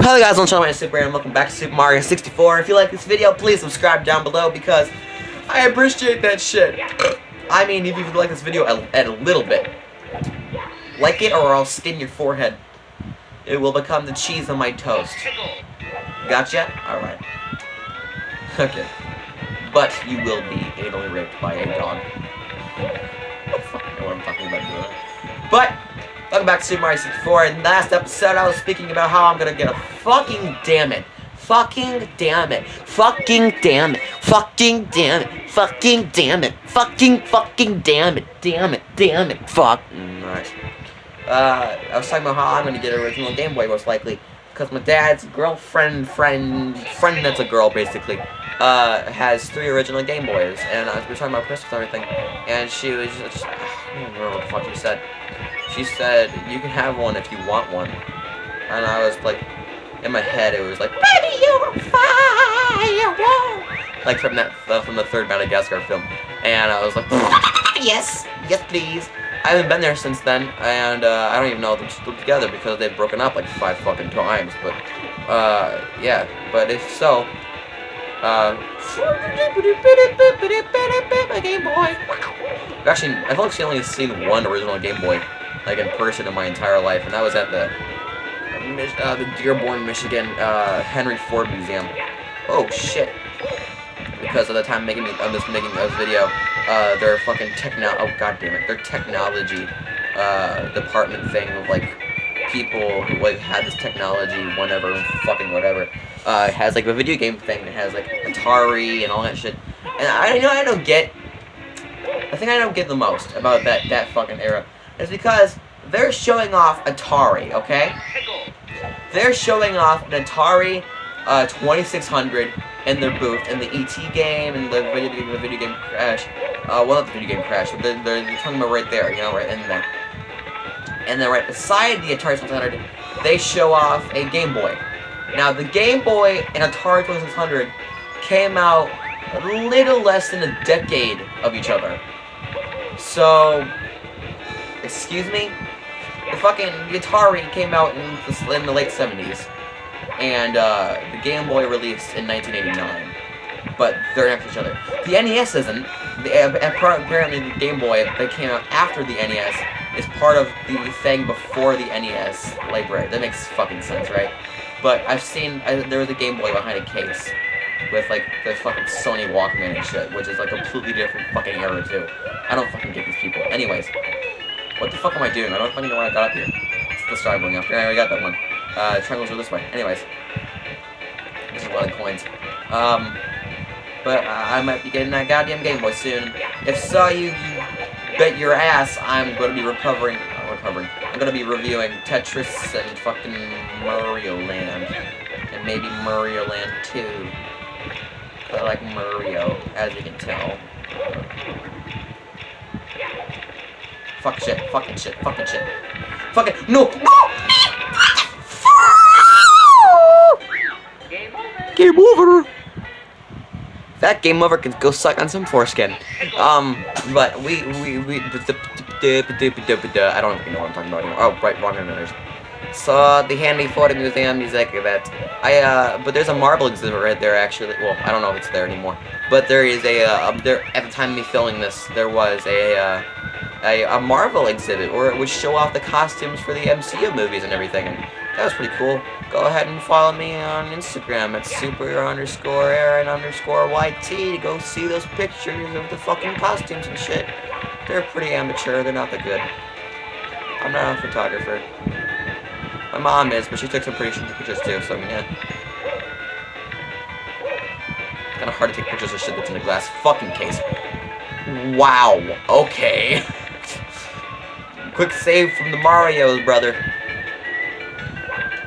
Hello guys, I'm Sean my Super and welcome back to Super Mario 64. If you like this video, please subscribe down below because I appreciate that shit. I mean, if you like this video a, a little bit, like it or I'll skin your forehead. It will become the cheese on my toast. Gotcha? Alright. Okay. But you will be anally raped by a dog. I don't know what I'm talking about. But Welcome back to Super Mario 64. In last episode, I was speaking about how I'm gonna get a fucking damn it. Fucking damn it. Fucking damn it. Fucking damn it. Fucking damn it. Fucking fucking damn it. Damn it. Damn it. Fuck. Alright. Uh, I was talking about how I'm gonna get an original Game Boy, most likely. Because my dad's girlfriend, friend, friend that's a girl, basically, uh, has three original Game Boys. And uh, we were talking about Christmas and everything. And she was just, I don't remember what the fuck she said. She said, you can have one if you want one. And I was like, in my head, it was like, Baby, you're fire! Like from that, uh, from the third Madagascar film. And I was like, yes, yes please. I haven't been there since then, and uh, I don't even know if they're still together because they've broken up like five fucking times. But, uh, yeah. But if so, uh, Game Boy. Actually, I've actually only seen one original Game Boy like in person in my entire life, and that was at the uh, the Dearborn, Michigan uh, Henry Ford Museum. Oh shit! Because of the time making I'm just making this video, uh, their fucking techno oh god damn it, their technology uh, department thing of like people who like had this technology, whenever fucking whatever, uh, has like a video game thing that has like Atari and all that shit. And I you know I don't get. I think I don't get the most about that that fucking era is because they're showing off Atari, okay? They're showing off an Atari uh, 2600 in their booth, in the ET game, and the video game, the video game Crash. Uh, well, not the video game Crash, but they're, they're, they're talking about right there, you know, right in there. And then right beside the Atari 2600, they show off a Game Boy. Now, the Game Boy and Atari 2600 came out a little less than a decade of each other. So, Excuse me? The fucking Atari came out in the, in the late 70s. And uh, the Game Boy released in 1989. But they're next to each other. The NES isn't. The, apparently the Game Boy that came out after the NES is part of the thing before the NES library. That makes fucking sense, right? But I've seen, I, there was a Game Boy behind a case with like the fucking Sony Walkman and shit, which is like a completely different fucking era too. I don't fucking get these people. Anyways, what the fuck am I doing? I don't fucking know why I got up here. It's the star going up. Yeah, I got that one. Uh, triangles are this way. Anyways. This is lot of coins. Um, but I might be getting that goddamn Game Boy soon. If so, you, you bet your ass I'm going to be recovering, uh, recovering, I'm going to be reviewing Tetris and fucking Mario Land. And maybe Mario Land 2. I like Mario, as you can tell. Fuck shit, fucking shit, fucking shit. Fucking, no, no! Game over. Game over. That game over can go suck on some foreskin. Um, but we, we, we, I don't even know what I'm talking about anymore. Oh, right, wrong minutes. So, the Henry Ford Museum is like that. I, uh, but there's a Marvel exhibit right there, actually. Well, I don't know if it's there anymore. But there is a, uh, there, at the time of me filming this, there was a, uh, a, a Marvel exhibit where it would show off the costumes for the MCU movies and everything. And that was pretty cool. Go ahead and follow me on Instagram at super underscore Aaron underscore YT to go see those pictures of the fucking costumes and shit. They're pretty amateur, they're not that good. I'm not a photographer. My mom is, but she took some pretty shitty pictures too, so I mean, yeah. Kinda hard to take pictures of shit that's in a glass fucking case. Wow, okay. Quick save from the Mario's brother.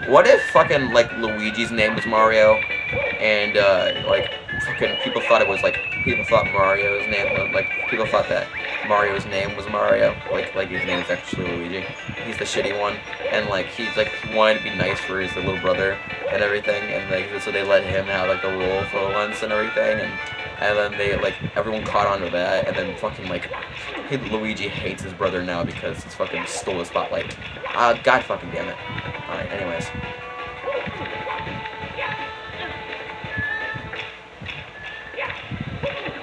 What if fucking, like, Luigi's name was Mario, and, uh, like, fucking people thought it was, like, people thought Mario's name, was, like, people thought that Mario's name was Mario, like, like his name is actually Luigi he's the shitty one, and like he's like he wanted to be nice for his little brother and everything, and like so they let him have like the role for once and everything, and and then they like everyone caught on to that, and then fucking like he, Luigi hates his brother now because he's fucking stole the spotlight. Uh, God fucking damn it. All right, anyways.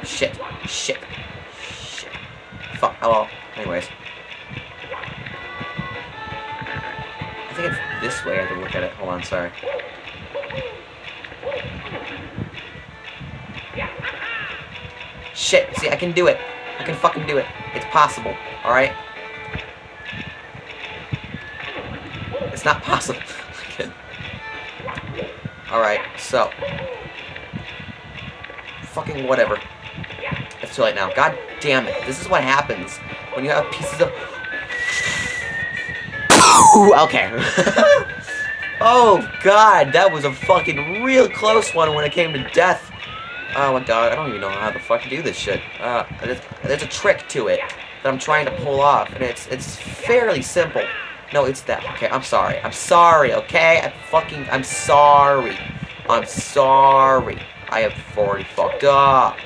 Shit, shit, shit. Fuck. Hello. Anyways. This way I have to look at it. Hold on, sorry. Shit. See, I can do it. I can fucking do it. It's possible. Alright? It's not possible. Alright, so. Fucking whatever. It's too late now. God damn it. This is what happens when you have pieces of... okay. oh, God. That was a fucking real close one when it came to death. Oh, my God. I don't even know how the fuck to do this shit. Uh, there's, there's a trick to it that I'm trying to pull off, and it's, it's fairly simple. No, it's that. Okay, I'm sorry. I'm sorry, okay? I'm fucking... I'm sorry. I'm sorry. I have already fucked up.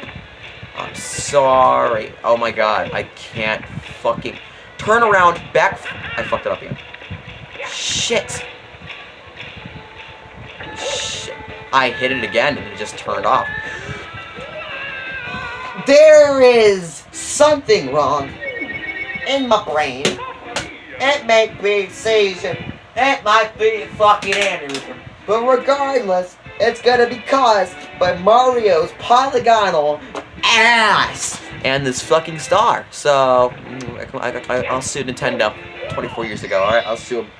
I'm sorry. Oh my god. I can't fucking... Turn around, back... I fucked it up again. Shit. Shit. I hit it again and it just turned off. There is something wrong in my brain. It might be season. It might be fucking aneurysm. But regardless, it's gonna be caused by Mario's polygonal ass and this fucking star. So, mm, I, will sue Nintendo 24 years ago, alright? I'll sue them.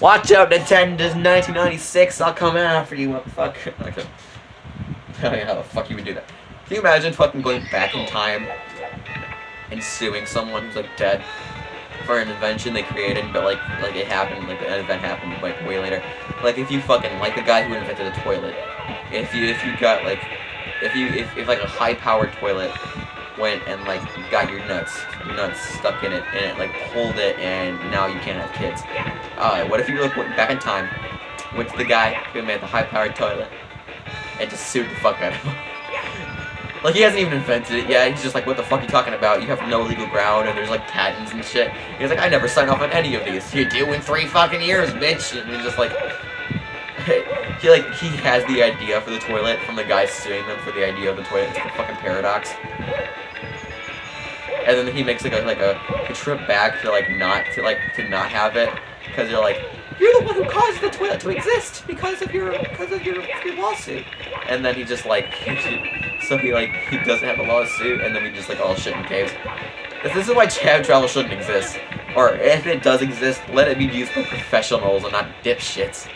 Watch out, Nintendo's 1996. I'll come after you, motherfucker. Okay. Oh, Don't know how the fuck you would do that. Can you imagine fucking going back in time and suing someone who's like dead for an invention they created, but like like it happened, like an event happened like way later. Like if you fucking like the guy who invented the toilet, if you if you got like if you if, if like a high powered toilet went and like got your nuts nuts stuck in it and it like pulled it and now you can't have kids. Alright, what if you like went back in time, went to the guy who made the high powered toilet and just sued the fuck out of him? Like, he hasn't even invented it yet. He's just like, what the fuck are you talking about? You have no legal ground, and there's, like, patents and shit. He's like, I never signed off on any of these. You do in three fucking years, bitch. And he's just like... he, like, he has the idea for the toilet from the guy suing them for the idea of the toilet. It's like a fucking paradox. And then he makes, like, a, like a, a trip back to, like, not, to, like, to not have it. Because you're like, you're the one who caused the toilet to exist because of your, because of your, your lawsuit. And then he just, like... So he like he doesn't have a lawsuit, and then we just like all shit in caves. This is why time travel shouldn't exist. Or if it does exist, let it be used by professionals and not dipshits.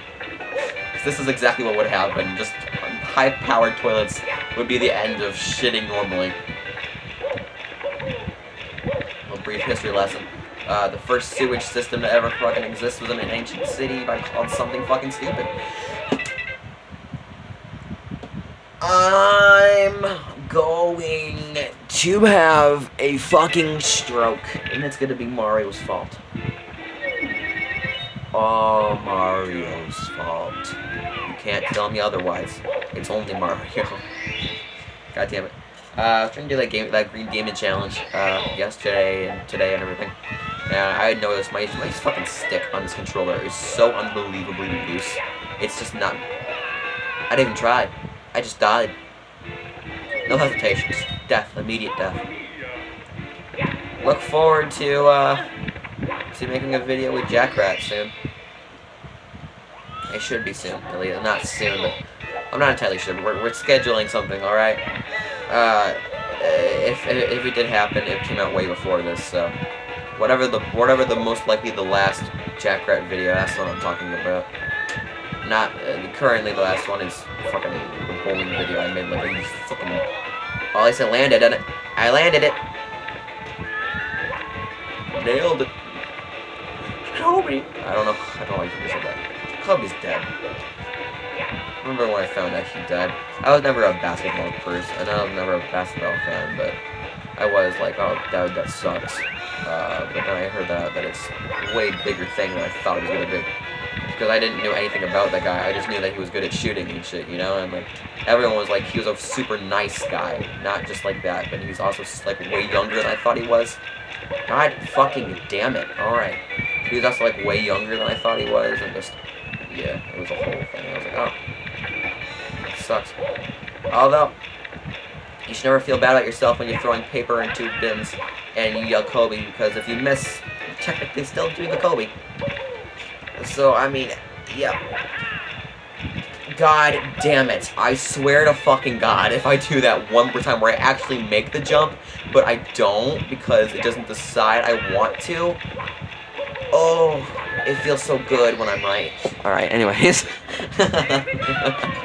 This is exactly what would happen. Just high-powered toilets would be the end of shitting normally. History lesson. Uh, the first sewage system to ever fucking exist was in an ancient city by called something fucking stupid. I'm going to have a fucking stroke, and it's gonna be Mario's fault. All Mario's fault. You can't tell me otherwise. It's only Mario. God damn it. Uh, I was trying to do that game, that Green Demon challenge, uh, yesterday and today and everything. And I noticed my, my fucking stick on this controller is so unbelievably loose. It's just not... I didn't even try. I just died. No hesitations. Death. Immediate death. Look forward to, uh, to making a video with Jackrat soon. It should be soon. At least, not soon, but I'm not entirely sure. We're, we're scheduling something, alright? Uh, if, if it did happen, it came out way before this, so... Whatever the, whatever the most likely the last Jackrat video, that's what I'm talking about. Not uh, currently the last one is fucking the bowling video I made like a fucking oh at least I landed on it? I landed it. Nailed it. Kobe I don't know I don't like you said that. Kobe's dead remember when I found out he died I was never a basketball person and I was never a basketball fan but I was like oh that, that sucks uh, but then I heard that that it's a way bigger thing than I thought it was gonna be because I didn't know anything about that guy. I just knew that he was good at shooting and shit, you know? And, like, everyone was like, he was a super nice guy. Not just like that, but he was also, like, way younger than I thought he was. God fucking damn it. Alright. He was also, like, way younger than I thought he was, and just, yeah, it was a whole thing. I was like, oh. Sucks. Although, you should never feel bad about yourself when you're throwing paper into bins and you yell Kobe because if you miss, you technically still do the Kobe. So, I mean, yeah. God damn it. I swear to fucking God, if I do that one more time where I actually make the jump, but I don't because it doesn't decide I want to. Oh, it feels so good when I'm right. Alright, anyways.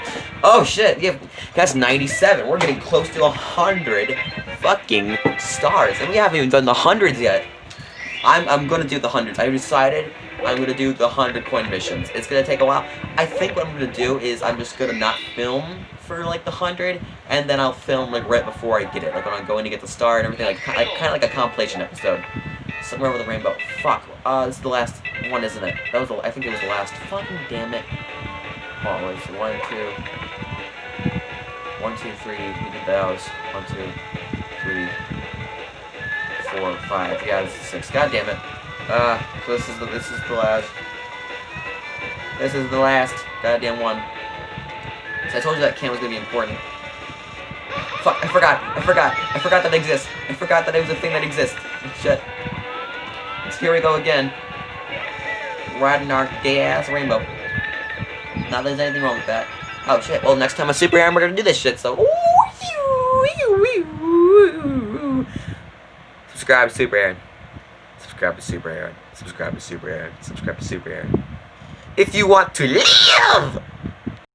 oh shit, yeah, that's 97. We're getting close to 100 fucking stars. And we haven't even done the hundreds yet. I'm, I'm gonna do the hundreds. I decided I'm gonna do the 100 coin missions. It's gonna take a while. I think what I'm gonna do is I'm just gonna not film for like the 100, and then I'll film like right before I get it. Like when I'm going to get the star and everything, like, like kind of like a compilation episode. Somewhere over the rainbow. Fuck. Uh, this is the last one, isn't it? That was the, I think it was the last. Fucking damn it. What was it? One, two. One, two, three. We did those. One, two, three, four, five. Yeah, this is six. God damn it. Uh, so this is the this is the last. This is the last goddamn one. So I told you that cam was gonna be important. Fuck, I forgot, I forgot, I forgot that it exists. I forgot that it was a thing that exists. Shit. So here we go again. Riding our gay-ass rainbow. Not that there's anything wrong with that. Oh shit, well next time a Super Aaron we're gonna do this shit, so... Subscribe to Super Aaron. Subscribe to Super Aaron. Subscribe to Super Aaron. Subscribe to Super Aaron. If you want to live!